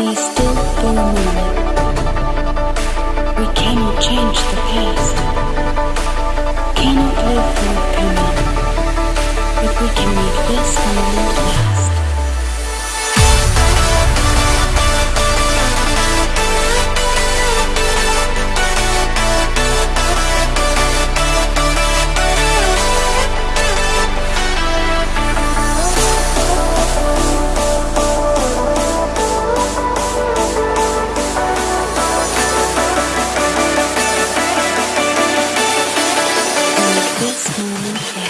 Be still for a moment. We cannot change the past. This moment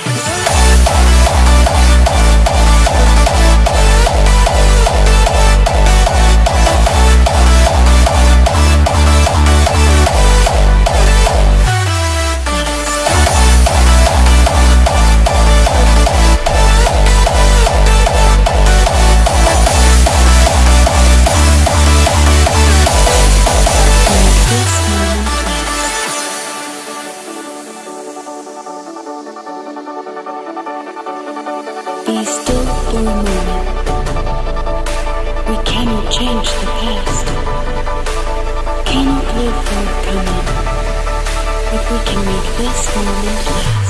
Be still for a moment. We cannot change the past. Cannot live for the coming. But we can make this moment last.